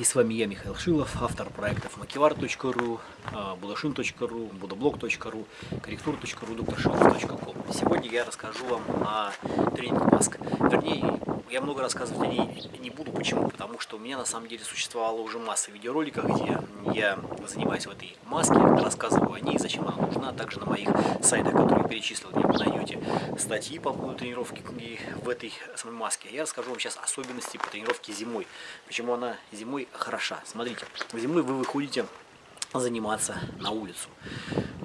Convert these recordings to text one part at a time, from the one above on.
И с вами я, Михаил Шилов, автор проектов makivar.ru, budashin.ru, budablog.ru, корректур.ру, докторшилов.ком. Сегодня я расскажу вам о тренинг маск. Вернее, я много рассказывать о ней не буду. Почему? Потому что у меня на самом деле существовала уже масса видеороликов, где я занимаюсь в этой маске, рассказываю о ней, зачем она нужна. Также на моих сайтах, которые я перечислил, вы найдете статьи по поводу тренировки в этой самой маске. Я расскажу вам сейчас особенности по тренировке зимой. Почему она зимой хороша. Смотрите, зимой вы выходите заниматься на улицу.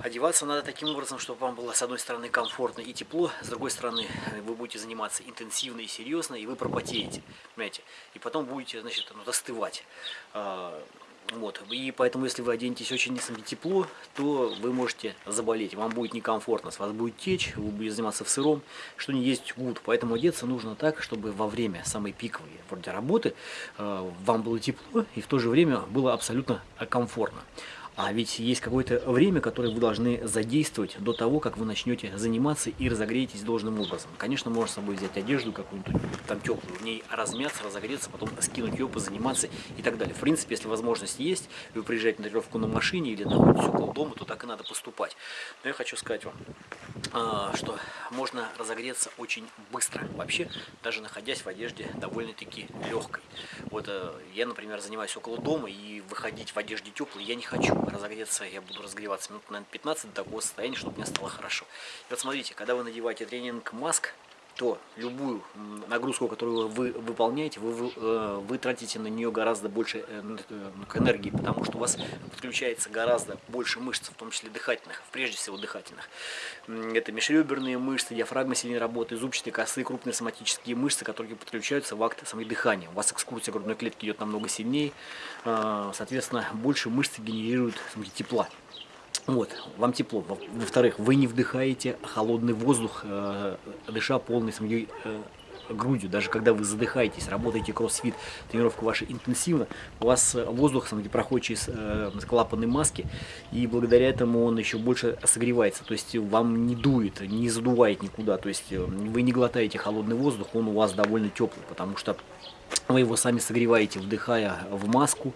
Одеваться надо таким образом, чтобы вам было с одной стороны комфортно и тепло, с другой стороны вы будете заниматься интенсивно и серьезно, и вы пропотеете, понимаете, и потом будете, значит, ну, достывать. Вот. И поэтому, если вы оденетесь очень тепло, то вы можете заболеть. Вам будет некомфортно, с вас будет течь, вы будете заниматься в сыром, что не есть гуд. Поэтому одеться нужно так, чтобы во время самой пиковой вроде работы э, вам было тепло и в то же время было абсолютно комфортно. А ведь есть какое-то время, которое вы должны задействовать до того, как вы начнете заниматься и разогреетесь должным образом. Конечно, можно с собой взять одежду какую-нибудь там теплую, в ней размяться, разогреться, потом скинуть ее, позаниматься и так далее. В принципе, если возможность есть, вы приезжаете на тренировку на машине или находитесь около дома, то так и надо поступать. Но я хочу сказать вам, а, что можно разогреться очень быстро. Вообще, даже находясь в одежде довольно-таки легкой. Вот э, я, например, занимаюсь около дома и выходить в одежде теплой я не хочу разогреться, я буду разогреваться минут, наверное, 15 до такого состояния, чтобы мне стало хорошо. И вот смотрите, когда вы надеваете тренинг маск, то любую нагрузку, которую вы выполняете, вы, вы, э, тратите на нее гораздо больше э, э, энергии, потому что у вас подключается гораздо больше мышц, в том числе дыхательных, прежде всего дыхательных. Это межреберные мышцы, диафрагма сильнее работает, зубчатые косые, крупные соматические мышцы, которые подключаются в акт самой дыхания. У вас экскурсия грудной клетки идет намного сильнее, соответственно, больше мышцы генерируют тепла. Вот, вам тепло. Во-вторых, вы не вдыхаете холодный воздух, э, дыша полной своей э, грудью. Даже когда вы задыхаетесь, работаете кроссфит, тренировка ваша интенсивна, у вас э, воздух сам, проходит через э, клапаны маски, и благодаря этому он еще больше согревается. То есть вам не дует, не задувает никуда. То есть э, вы не глотаете холодный воздух, он у вас довольно теплый, потому что вы его сами согреваете, вдыхая в маску,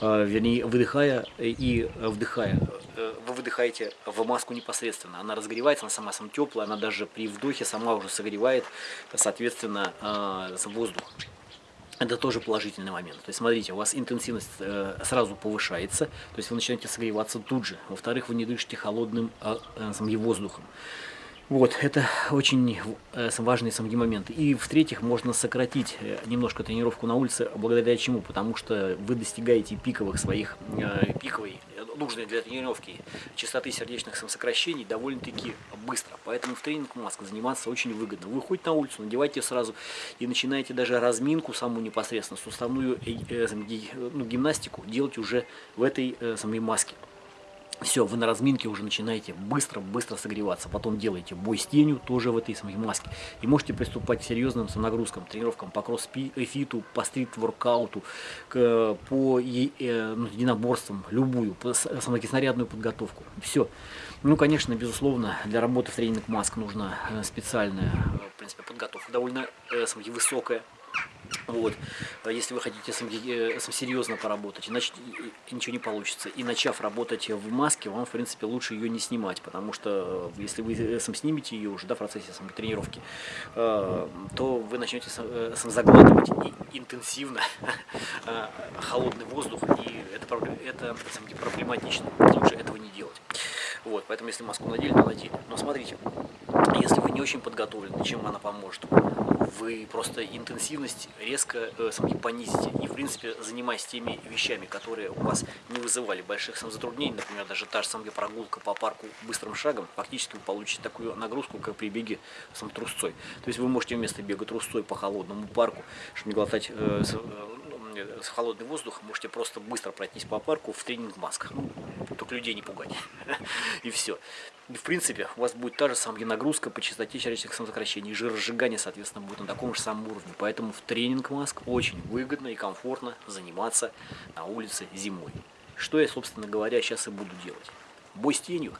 э, вернее, выдыхая и вдыхая. Э, вы выдыхаете в маску непосредственно. Она разогревается, она сама сама теплая, она даже при вдохе сама уже согревает, соответственно, э, воздух. Это тоже положительный момент. То есть, смотрите, у вас интенсивность сразу повышается, то есть вы начинаете согреваться тут же. Во-вторых, вы не дышите холодным э, воздухом. Вот, это очень э, важный самый момент. И в-третьих, можно сократить э, немножко тренировку на улице, благодаря чему? Потому что вы достигаете пиковых своих, э, пиковой, нужной для тренировки частоты сердечных самосокращений довольно-таки быстро. Поэтому в тренинг маск заниматься очень выгодно. Вы выходите на улицу, надевайте сразу и начинаете даже разминку самую непосредственно, суставную ну, гимнастику делать уже в этой самой маске. Все, вы на разминке уже начинаете быстро-быстро согреваться. Потом делаете бой с тенью, тоже в этой самой маске. И можете приступать к серьезным нагрузкам, тренировкам по кроссфиту, по стрит-воркауту, по э, ну, единоборствам, любую, по самокиснарядную подготовку. Все. Ну, конечно, безусловно, для работы в тренинг маск нужна э, специальная в принципе, подготовка, довольно э, высокая. Вот. А если вы хотите сам, э, сам серьезно поработать, иначе ничего не получится. И начав работать в маске, вам, в принципе, лучше ее не снимать, потому что э, если вы э, сам снимете ее уже да, в процессе самой тренировки, то вы начнете сам, сам заглатывать и интенсивно холодный воздух, и это, это сам, проблематично. Лучше этого не делать. Вот, поэтому если маску надели, то надели. Но смотрите, если вы не очень подготовлены, чем она поможет? Вы просто интенсивность резко э, понизите. И, в принципе, занимаясь теми вещами, которые у вас не вызывали больших сам затруднений, например, даже та же самая прогулка по парку быстрым шагом, фактически вы получите такую нагрузку, как при беге сам трусцой. То есть вы можете вместо бега трусцой по холодному парку, чтобы не глотать э, с холодный воздух, можете просто быстро пройтись по парку в тренинг масках. Ну, только людей не пугать. И все. И в принципе, у вас будет та же самая нагрузка по частоте сердечных самосокращений. Жиросжигание, соответственно, будет на таком же самом уровне. Поэтому в тренинг маск очень выгодно и комфортно заниматься на улице зимой. Что я, собственно говоря, сейчас и буду делать. Бой с тенью